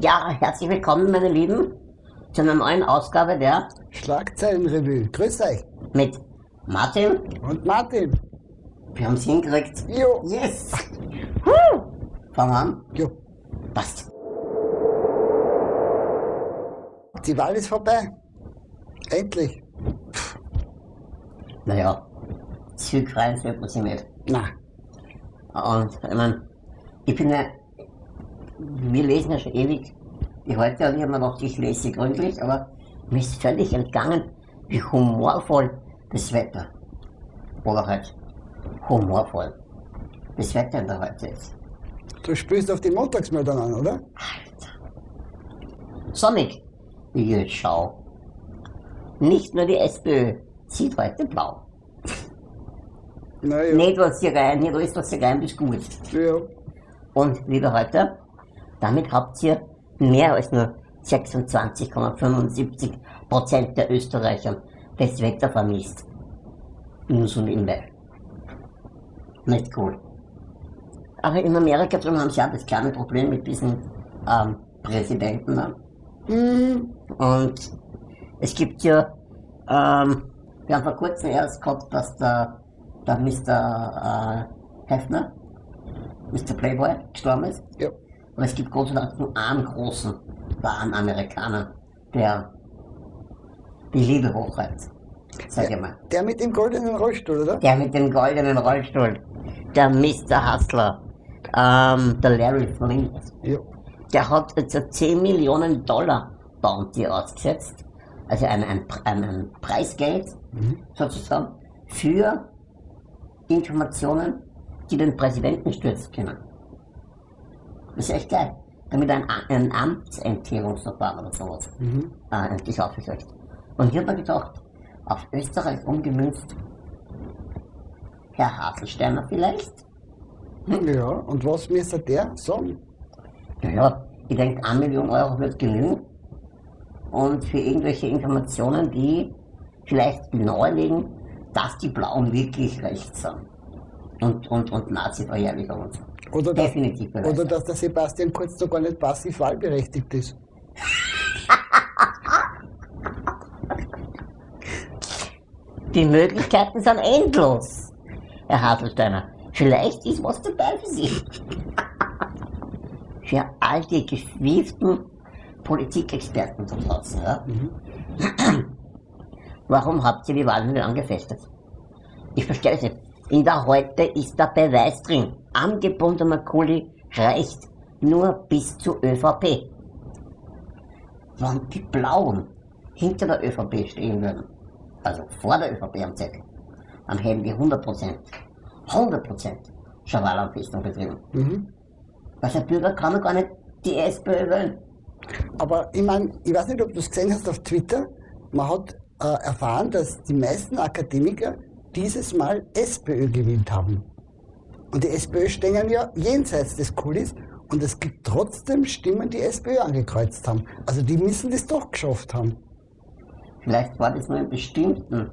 Ja, herzlich willkommen, meine Lieben, zu einer neuen Ausgabe der Schlagzeilenrevue. Grüß euch. mit Martin. Und Martin. Wir haben es hingekriegt. Jo. Yes! Huh. Fangen wir an. Jo. Passt. Die Wahl ist vorbei. Endlich. Naja, zügrein wird man sie nicht. Na, Und ich meine, ich bin ja, wir lesen ja schon ewig die heute und ich mir gedacht, ich lese sie gründlich, aber mir ist völlig entgangen, wie humorvoll das Wetter oder halt humorvoll das Wetter in der heute ist. du spielst auf die Montagsmeldung an, oder? Sonnig, wie ich schau. Nicht nur die SPÖ sieht heute blau. Naja. Nicht was hier rein, nicht alles was hier rein ist gut. Ja. Und liebe Leute, damit habt ihr mehr als nur 26,75 Prozent der Österreicher das Wetter vermisst. Nur so nebenbei. Nicht cool. Aber in Amerika drin haben sie auch das kleine Problem mit diesen ähm, Präsidenten. Ne? Hm, Und es gibt ja, ähm, wir haben vor kurzem erst gehabt, dass der, der Mr. Äh, Hefner, Mr. Playboy, gestorben ist. ja. Und es gibt Gott sei Dank nur einen großen, wahren Amerikaner, der die Liebe hochhält. Sag ich mal. Der mit dem goldenen Rollstuhl, oder? Der mit dem goldenen Rollstuhl, der Mr. Hustler, ähm, der Larry Flint, Ja. der hat jetzt ein 10 Millionen Dollar Bounty ausgesetzt, also ein, ein, ein, ein Preisgeld sozusagen, für Informationen, die den Präsidenten stürzen können. Das ist echt geil. Damit ein, ein Amtsenthebungsverfahren oder sowas Mhm. äh, aufgesetzt. Und ich habe mir gedacht, auf Österreich umgemünzt, Herr Haselsteiner vielleicht? Ja, und was müsste der sagen? Naja, ich denke, 1 Million Euro wird genügen. Und für irgendwelche Informationen, die vielleicht nahelegen, dass die Blauen wirklich rechts sind. Und, und, und Nazi-Verherrlichung und so. Oder, dass, oder dass der Sebastian Kurz doch gar nicht passiv wahlberechtigt ist. Die Möglichkeiten sind endlos, Herr Haselsteiner. Vielleicht ist was dabei für Sie. für all die gewieften Politikexperten da draußen. Ja? Warum habt ihr die Wahlen nicht angefechtet? Ich verstehe es nicht. In der Heute ist der Beweis drin. Angebundener Kuli reicht nur bis zur ÖVP. Wenn die Blauen hinter der ÖVP stehen würden, also vor der ÖVP am Zettel, dann hätten wir 100%, 100% schon Wahlanfechtung betrieben. Mhm. Weil der Bürger kann doch gar nicht die SPÖ wählen. Aber ich meine, ich weiß nicht, ob du es gesehen hast auf Twitter, man hat äh, erfahren, dass die meisten Akademiker dieses Mal SPÖ gewählt haben. Und die SPÖ stehen ja jenseits des Kulis und es gibt trotzdem Stimmen, die SPÖ angekreuzt haben. Also die müssen das doch geschafft haben. Vielleicht war das nur in bestimmten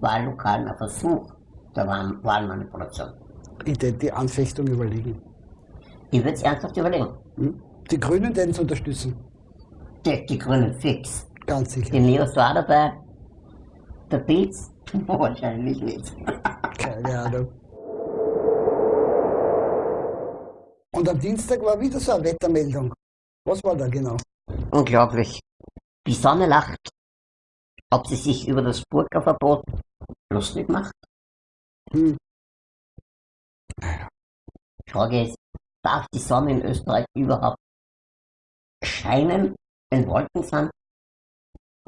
Wahllokalen ein Versuch der Wahl Wahlmanipulation. Ich hätte die Anfechtung überlegen. Ich würde es ernsthaft überlegen. Hm? Die Grünen werden es unterstützen. Die, die Grünen fix. Ganz sicher. Die Neos war dabei. Der Pilz wahrscheinlich nicht. Keine Ahnung. Und am Dienstag war wieder so eine Wettermeldung. Was war da genau? Unglaublich. Die Sonne lacht. Ob sie sich über das Burka-Verbot lustig macht? Hm. Die Frage ist, darf die Sonne in Österreich überhaupt scheinen, wenn Wolken sind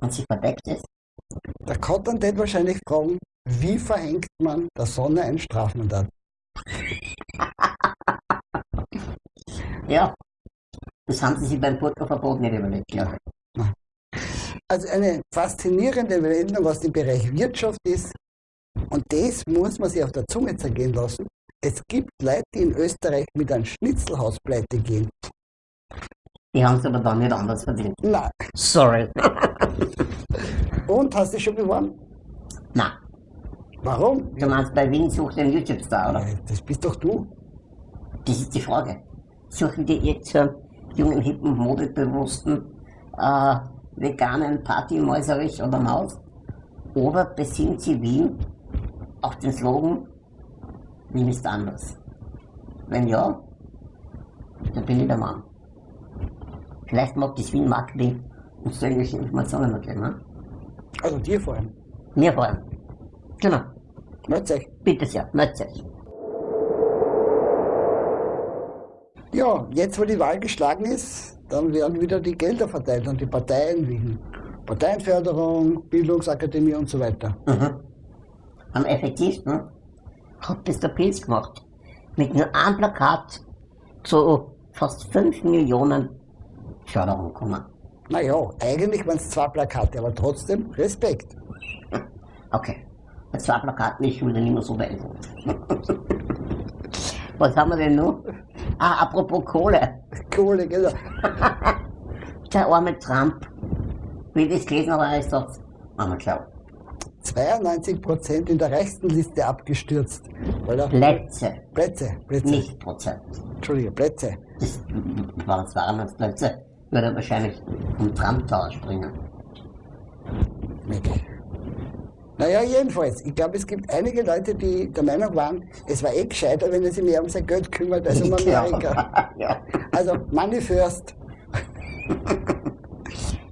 und sie verdeckt ist? Der Kottern wird wahrscheinlich fragen, wie verhängt man der Sonne ein Strafmandat? Ja, das haben sie sich beim Burka-Verbot nicht überlegt, glaube ich. Also eine faszinierende Meldung aus dem Bereich Wirtschaft ist, und das muss man sich auf der Zunge zergehen lassen, es gibt Leute, die in Österreich mit einem Schnitzelhaus pleite gehen. Die haben es aber dann nicht anders verdient. Na, Sorry. und hast du schon beworben? Na, Warum? du meinst bei Wien sucht den YouTube-Star, oder? Äh, Das bist doch du. Das ist die Frage. Suchen die jetzt so jungen, hippen, modebewussten, äh, veganen Partymäuserich oder Maus? Oder besinnt sie Wien auf den Slogan Wien ist anders? Wenn ja, dann bin ich der Mann. Vielleicht mag das Wien Marketing uns irgendwelche Informationen geben. Ne? Also dir vor allem. Mir vor allem. Genau. Meldet euch. Bitte sehr, meldet euch. Ja, jetzt wo die Wahl geschlagen ist, dann werden wieder die Gelder verteilt an die Parteien wegen Parteienförderung, Bildungsakademie und so weiter. Mhm. Am effektivsten hat das der Pilz gemacht. Mit nur einem Plakat zu fast 5 Millionen Förderung kommen. Naja, eigentlich waren es zwei Plakate, aber trotzdem Respekt. Okay. Bei zwei Plakaten ist schon wieder nicht mehr so beeindruckend. Was haben wir denn noch? Ah, apropos Kohle. Kohle, genau. Der arme Trump. Wie ich das gelesen habe, ist das einmal klar. 92 Prozent in der reichsten Liste abgestürzt. Weil er Plätze, Plätze, Plätze. nicht Prozent. Entschuldige, Plätze. Das waren 200 Plätze. Würde er wahrscheinlich vom Trump Tower springen. Weg. Naja, jedenfalls. Ich glaube, es gibt einige Leute, die der Meinung waren, es war eh gescheiter, wenn er sich mehr um sein Geld kümmert als um Amerika. ja. Also, Money first.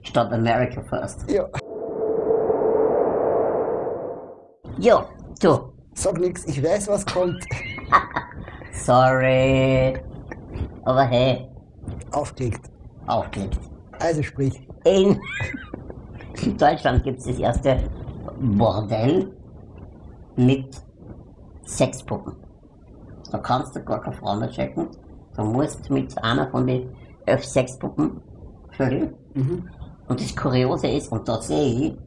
Statt America first. Ja, Jo, du. sag nix, ich weiß, was kommt. Sorry. Aber hey, Aufgelegt. aufgelegt. Also sprich. In Deutschland gibt es das erste Bordell mit Sexpuppen. Da kannst du gar keine Frau mehr checken. Du musst mit einer von den elf Sexpuppen vögeln. Mhm. Und das Kuriose ist, und da sehe ich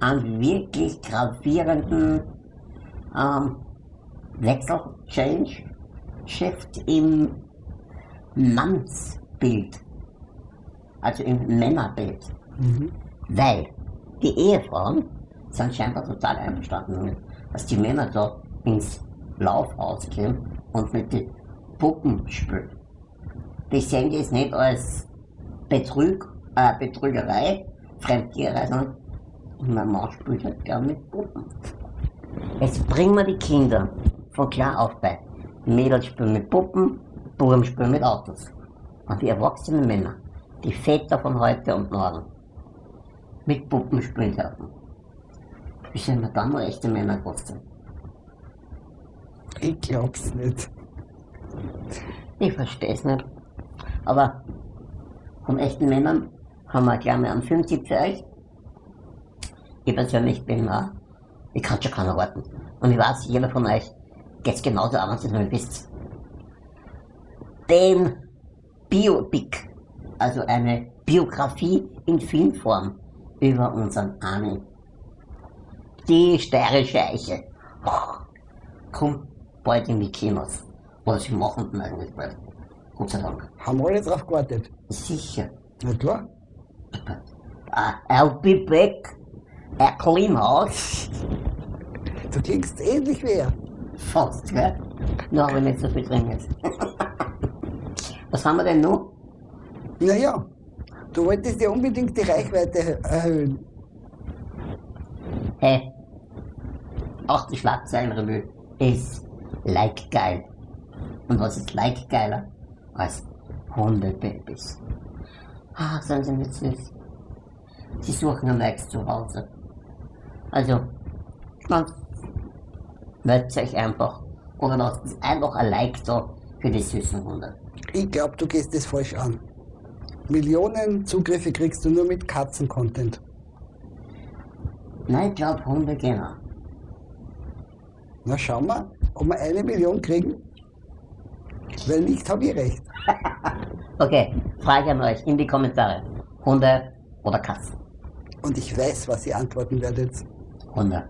einen wirklich gravierenden ähm, Wechsel, Change, Shift im Mannsbild. Also im Männerbild. Mhm. Weil die Ehefrauen sind scheinbar total einverstanden damit, dass die Männer da ins Laufhaus gehen und mit den Puppen spielen. Die sehen das nicht als Betrug, äh, Betrügerei, Fremdtiererei, sondern mein Mann spielt halt gern mit Puppen. Jetzt bringen wir die Kinder von klar auf bei. Mädels spielen mit Puppen, Buben spielen mit Autos. Und die erwachsenen Männer, die Väter von heute und morgen, mit Puppen spielen dürfen. Wie dann noch echte Männer trotzdem? Ich glaub's nicht. Ich versteh's nicht. Aber von echten Männern haben wir gleich mal einen Filmtipp für euch. Ich persönlich bin, äh, ich kann schon keiner warten. Und ich weiß, jeder von euch geht's genauso an, wenn ihr es wisst. Den Biopic, also eine Biografie in Filmform über unseren Armin. Die steirische Eiche. Kommt bald in die Kinos. Oder sie machen den eigentlich bald. Gott sei Dank. Haben alle drauf gewartet. Sicher. Na klar. Uh, I'll be back. A clean house. Du klingst ähnlich wie er. Fast, gell? Nur habe ich nicht so viel drin jetzt. Was haben wir denn noch? Naja, du wolltest ja unbedingt die Reichweite erhöhen. Hey, auch die Schlagzeilenrevue ist like geil. Und was ist like geiler als Hundebabys? Ah, sind sie nicht süß. Sie suchen ein neues Zuhause. Also, ganz meldet euch einfach. Oder lasst es einfach ein Like da für die süßen Hunde. Ich glaube, du gehst das falsch an. Millionen Zugriffe kriegst du nur mit Katzen-Content. Nein, ich glaube Hunde gehen auch. Na schauen wir, ob wir eine Million kriegen. Wenn nicht, habe ich recht. Okay, Frage an euch in die Kommentare. Hunde oder Katzen? Und ich weiß, was ihr antworten werdet. Hunde.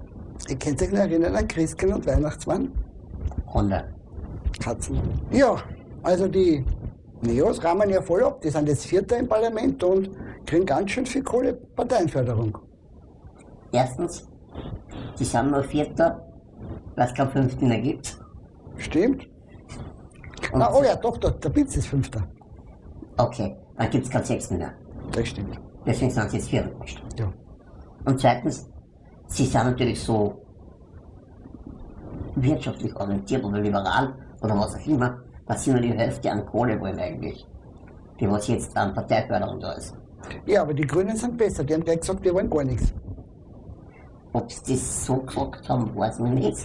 Ihr könnt euch noch erinnern an Christkind und Weihnachtsmann? Hunde. Katzen. Ja, also die Neos rahmen ja voll ab. Die sind jetzt Vierter im Parlament und kriegen ganz schön viel Kohle Parteienförderung. Erstens, sie sind nur Vierter, weil es keinen Fünften mehr gibt. Stimmt? Und Na, oh ja, doch, doch, der Blitz ist Fünfter. Okay, dann gibt es keinen Sechsten mehr. Das stimmt. Deswegen sind sie jetzt Vierten gemischt. Ja. Und zweitens, sie sind natürlich so wirtschaftlich orientiert oder liberal oder was auch immer, dass sie nur die Hälfte an Kohle wollen eigentlich. Die was jetzt an Parteiförderung da ist. Ja, aber die Grünen sind besser. Die haben gleich gesagt, wir wollen gar nichts. Ob sie das so gesagt haben, weiß man nicht.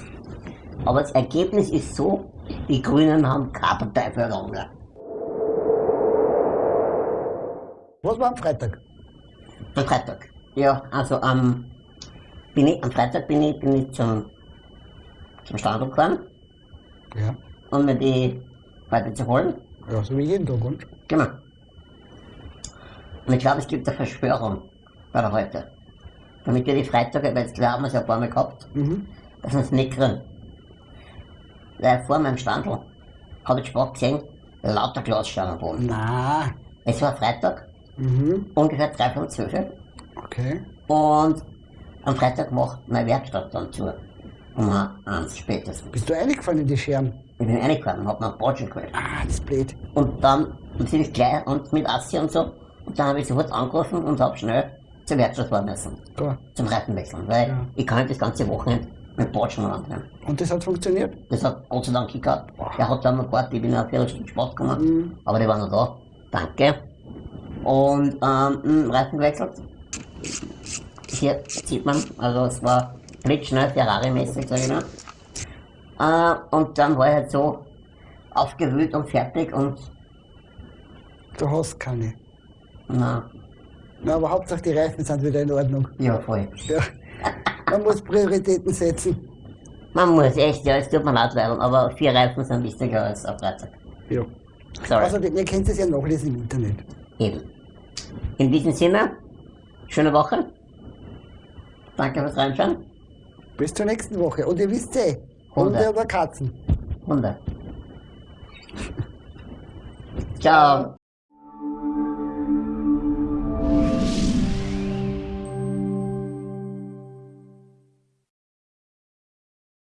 Aber das Ergebnis ist so, die Grünen haben keine Parteiförderung mehr. Was war am Freitag? Am Freitag. Ja, also am, bin ich, am Freitag bin ich, bin ich zum, zum Standort gefahren, Ja. um mir die Leute zu holen. Ja, so wie jeden Tag, und? Genau. Und ich glaube, es gibt eine Verschwörung bei der heute. Damit wir die Freitage, weil jetzt klar haben wir es ja ein paar Mal gehabt, Mhm. dass wir es nicht kriegen. Weil vor meinem Standel habe ich Sport gesehen, lauter Glasscheiben am Boden. Na. Es war Freitag, Mhm. ungefähr drei von zwölf. Okay. Und am Freitag macht meine Werkstatt dann zu. Um eins spätestens. Bist du eingefallen in die Scherben? Ich bin reingefahren und hab mir einen Botschen geholt. Ah, das ist blöd. Und dann bin ich gleich und mit Assi und so. Und dann habe ich sofort angerufen und habe schnell zur Werkstatt fahren müssen. Klar. Zum Reiten wechseln. Weil Ja. ich kann das ganze Wochenende mit Botschen annehmen. Und das hat funktioniert? Das hat Gott sei Dank gehabt. Der hat dann noch gewartet, ich bin eine Viertelstunde Sport gekommen. Mhm. Aber die waren noch da. Danke. Und ähm, mh, Reifen gewechselt. Hier sieht man, also es war blitzschnell Ferrari-mäßig, sag ich mal. Äh, und dann war ich halt so aufgewühlt und fertig und Du hast keine. na, Na, aber Hauptsache die Reifen sind wieder in Ordnung. ja voll. Ja. Man muss Prioritäten setzen. Man muss echt, ja, es tut mir leid, Leute, aber vier Reifen sind wichtiger als ein Freitag. Ja. Sorry. Außerdem, ihr könnt es ja nachlesen im Internet. Eben. In diesem Sinne, schöne Woche. Danke fürs Reinschauen. Bis zur nächsten Woche. Und ihr wisst eh, Hunde. Hunde oder Katzen. Hunde. Ciao.